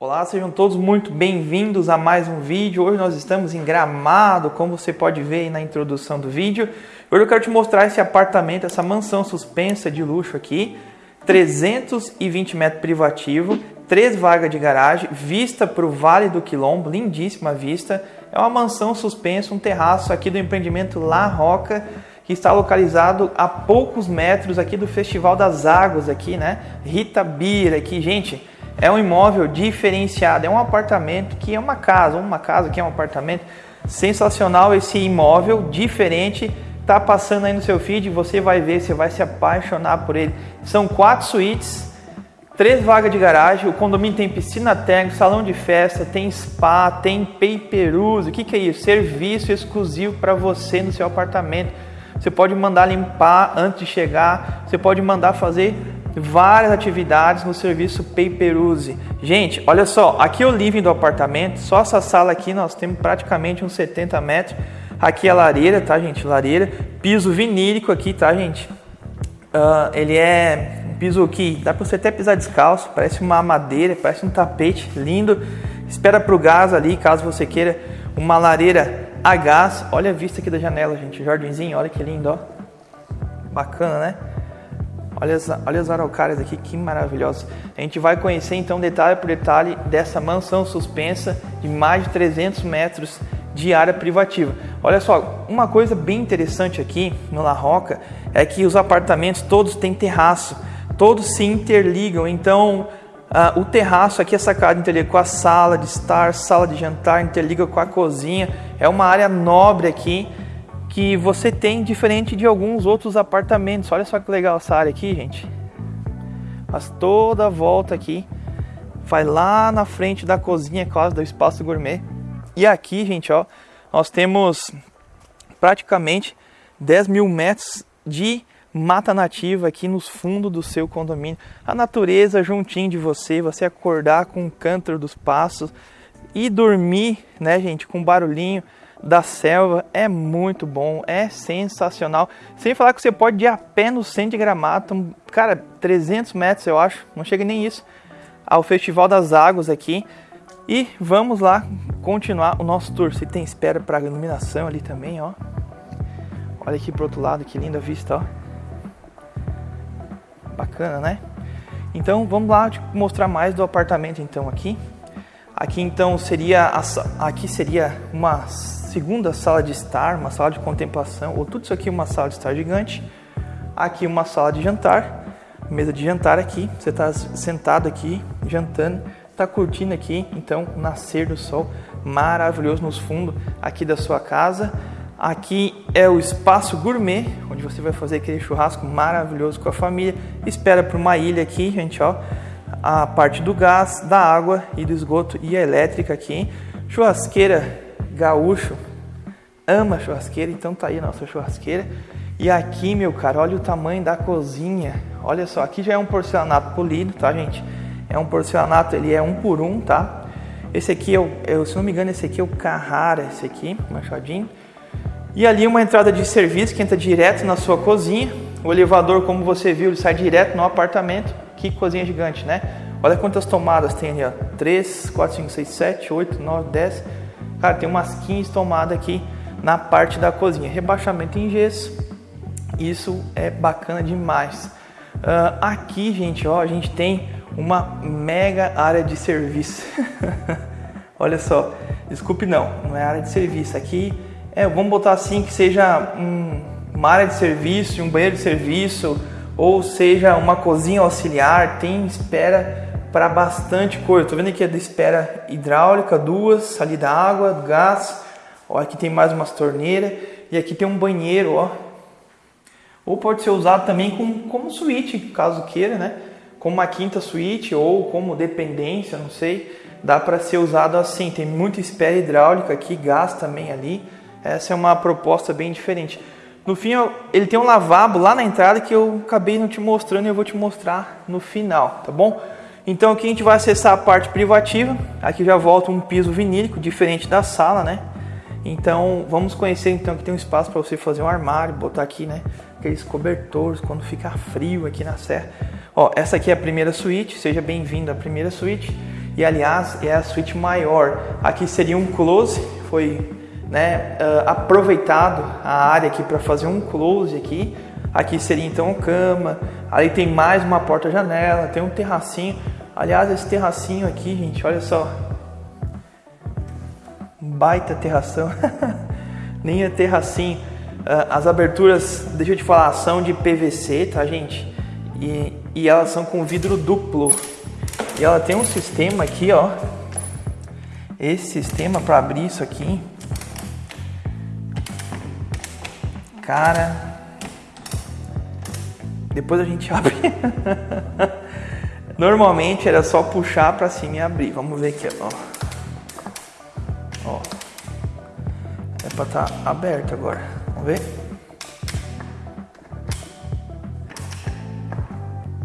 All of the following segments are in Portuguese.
Olá, sejam todos muito bem-vindos a mais um vídeo. Hoje nós estamos em Gramado, como você pode ver aí na introdução do vídeo. Hoje eu quero te mostrar esse apartamento, essa mansão suspensa de luxo aqui, 320 metros privativo, três vagas de garagem, vista para o Vale do Quilombo, lindíssima vista. É uma mansão suspensa, um terraço aqui do empreendimento La Roca, que está localizado a poucos metros aqui do Festival das Águas aqui, né? Rita Bira aqui, gente. É um imóvel diferenciado, é um apartamento que é uma casa, uma casa que é um apartamento sensacional esse imóvel diferente. Tá passando aí no seu feed, você vai ver, você vai se apaixonar por ele. São quatro suítes, três vagas de garagem, o condomínio tem piscina técnica, salão de festa, tem spa, tem pay-per-use. O que, que é isso? Serviço exclusivo para você no seu apartamento. Você pode mandar limpar antes de chegar, você pode mandar fazer várias atividades no serviço Pay-Per-Use. Gente, olha só, aqui é o living do apartamento, só essa sala aqui nós temos praticamente uns 70 metros. Aqui é a lareira, tá gente? Lareira, piso vinílico aqui, tá gente? Uh, ele é um piso que dá para você até pisar descalço, parece uma madeira, parece um tapete lindo. Espera para o gás ali, caso você queira uma lareira a gás. Olha a vista aqui da janela, gente. Jardinzinho, olha que lindo, ó. Bacana, né? Olha as, olha as araucárias aqui, que maravilhosos. A gente vai conhecer então detalhe por detalhe dessa mansão suspensa de mais de 300 metros de área privativa. Olha só, uma coisa bem interessante aqui no La Roca é que os apartamentos todos têm terraço, todos se interligam. Então, uh, o terraço aqui, a sacada interliga com a sala de estar, sala de jantar, interliga com a cozinha. É uma área nobre aqui que você tem diferente de alguns outros apartamentos. Olha só que legal essa área aqui, gente. Faz toda a volta aqui. Vai lá na frente da cozinha, quase do espaço gourmet. E aqui, gente, ó, nós temos praticamente 10 mil metros de mata nativa aqui nos fundos do seu condomínio. A natureza juntinho de você, você acordar com o cântaro dos passos e dormir, né, gente, com barulhinho da selva é muito bom, é sensacional. Sem falar que você pode ir a pé no centro de Gramado, cara, 300 metros eu acho, não chega nem isso, ao Festival das Águas aqui. E vamos lá continuar o nosso tour. Você tem espera para iluminação ali também, ó. Olha aqui pro outro lado, que linda vista, ó. Bacana, né? Então vamos lá te mostrar mais do apartamento então aqui. Aqui então seria a, aqui seria uma segunda sala de estar, uma sala de contemplação, ou tudo isso aqui uma sala de estar gigante. Aqui uma sala de jantar, mesa de jantar aqui, você está sentado aqui, jantando, está curtindo aqui, então, nascer do sol maravilhoso nos fundos aqui da sua casa. Aqui é o espaço gourmet, onde você vai fazer aquele churrasco maravilhoso com a família. Espera para uma ilha aqui, gente, ó. A parte do gás, da água e do esgoto e a elétrica aqui. Churrasqueira gaúcho ama churrasqueira, então tá aí a nossa churrasqueira. E aqui, meu cara, olha o tamanho da cozinha. Olha só, aqui já é um porcelanato polido, tá, gente? É um porcelanato, ele é um por um, tá? Esse aqui é o, é, se não me engano, esse aqui é o Carrara, esse aqui, machadinho. E ali uma entrada de serviço que entra direto na sua cozinha. O elevador, como você viu, ele sai direto no apartamento. Que cozinha gigante, né? Olha quantas tomadas tem ali, ó. 3, 4, 5, 6, 7, 8, 9, 10, Cara, tem umas 15 tomadas aqui na parte da cozinha. Rebaixamento em gesso. Isso é bacana demais. Uh, aqui, gente, ó, a gente tem uma mega área de serviço. Olha só, desculpe não, não é área de serviço. Aqui é, vamos botar assim que seja um, uma área de serviço, um banheiro de serviço, ou seja uma cozinha auxiliar. Tem espera para bastante coisa. Estou vendo aqui a de espera hidráulica, duas, ali da água, gás. Ó, aqui tem mais umas torneiras e aqui tem um banheiro, ó. Ou pode ser usado também como, como suíte, caso queira, né? Como uma quinta suíte ou como dependência, não sei. Dá para ser usado assim. Tem muita espera hidráulica aqui, gás também ali. Essa é uma proposta bem diferente. No fim, ele tem um lavabo lá na entrada que eu acabei não te mostrando e eu vou te mostrar no final, tá bom? Então aqui a gente vai acessar a parte privativa. Aqui já volta um piso vinílico, diferente da sala, né? Então vamos conhecer então que tem um espaço para você fazer um armário, botar aqui, né? Aqueles cobertores quando ficar frio aqui na serra. Ó, essa aqui é a primeira suíte, seja bem-vindo à primeira suíte. E aliás, é a suíte maior. Aqui seria um close, foi né, uh, aproveitado a área aqui para fazer um close aqui. Aqui seria então cama. Aí tem mais uma porta-janela, tem um terracinho. Aliás, esse terracinho aqui, gente, olha só. Baita terração. Nem é terracinho. Uh, as aberturas, deixa eu te falar, são de PVC, tá, gente? E, e elas são com vidro duplo. E ela tem um sistema aqui, ó. Esse sistema para abrir isso aqui. Cara, depois a gente abre. Normalmente era só puxar para cima e abrir. Vamos ver aqui, ó. Ó. É para estar tá aberto agora. Vamos ver.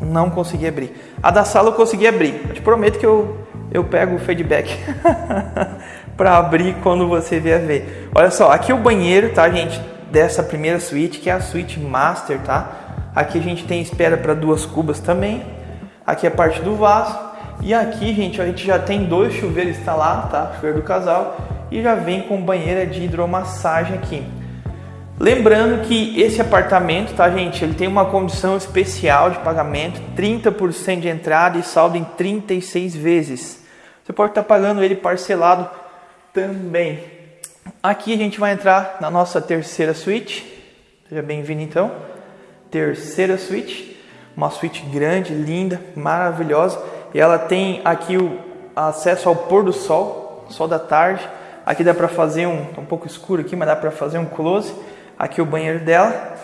Não consegui abrir. A da sala eu consegui abrir. Eu te prometo que eu, eu pego o feedback para abrir quando você vier ver. Olha só, aqui é o banheiro, tá, gente? Dessa primeira suíte, que é a suíte master, tá? Aqui a gente tem espera para duas cubas também. Aqui é a parte do vaso. E aqui, gente, a gente já tem dois chuveiros instalados, tá? Chuveiro do casal. E já vem com banheira de hidromassagem aqui. Lembrando que esse apartamento, tá, gente? Ele tem uma condição especial de pagamento, 30% de entrada e saldo em 36 vezes. Você pode estar pagando ele parcelado também. Aqui a gente vai entrar na nossa terceira suíte. Seja bem-vindo então. Terceira suíte, uma suíte grande, linda, maravilhosa. E ela tem aqui o acesso ao pôr do sol, sol da tarde. Aqui dá para fazer um, tá um pouco escuro aqui, mas dá para fazer um close Aqui o banheiro dela.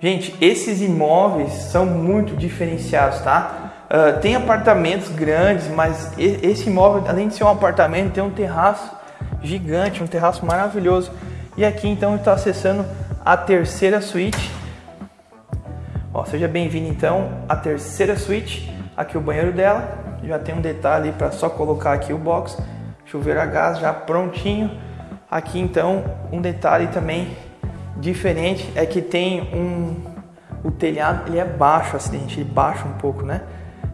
Gente, esses imóveis são muito diferenciados, tá? Uh, tem apartamentos grandes, mas esse imóvel, além de ser um apartamento, tem um terraço gigante, um terraço maravilhoso. E aqui então está acessando a terceira suíte. Ó, seja bem-vindo então à terceira suíte. Aqui o banheiro dela. Já tem um detalhe para só colocar aqui o box, chuveiro a gás já prontinho. Aqui então um detalhe também diferente é que tem um o telhado ele é baixo acidente, ele baixa um pouco, né?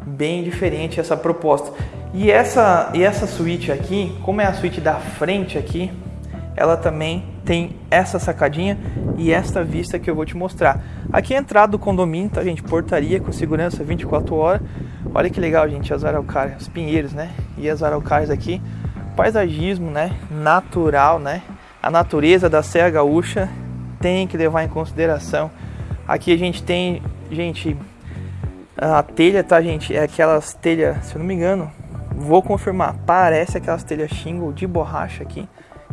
Bem diferente essa proposta. E essa e essa suíte aqui, como é a suíte da frente aqui, ela também tem essa sacadinha e esta vista que eu vou te mostrar. Aqui é a entrada do condomínio, tá gente? Portaria com segurança 24 horas. Olha que legal, gente, as araucárias, os pinheiros, né? E as araucárias aqui paisagismo, né, natural, né? A natureza da Serra Gaúcha tem que levar em consideração. Aqui a gente tem, gente, a telha, tá, gente? É aquelas telhas, se eu não me engano, vou confirmar, parece aquelas telhas shingle de borracha aqui.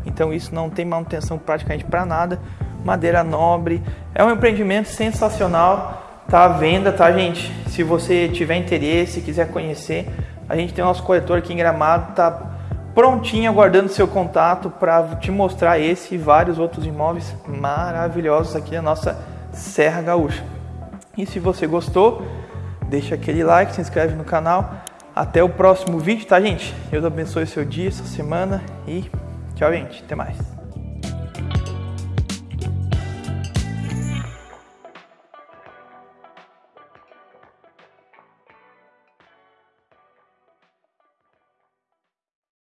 Então isso não tem manutenção praticamente para nada. Madeira nobre, é um empreendimento sensacional. Tá à venda, tá, gente? Se você tiver interesse, quiser conhecer, a gente tem o nosso corretor aqui em Gramado, tá prontinho aguardando seu contato para te mostrar esse e vários outros imóveis maravilhosos aqui na nossa Serra Gaúcha. E se você gostou, deixa aquele like, se inscreve no canal. Até o próximo vídeo, tá, gente? Deus abençoe seu dia, sua semana e tchau, gente. Até mais.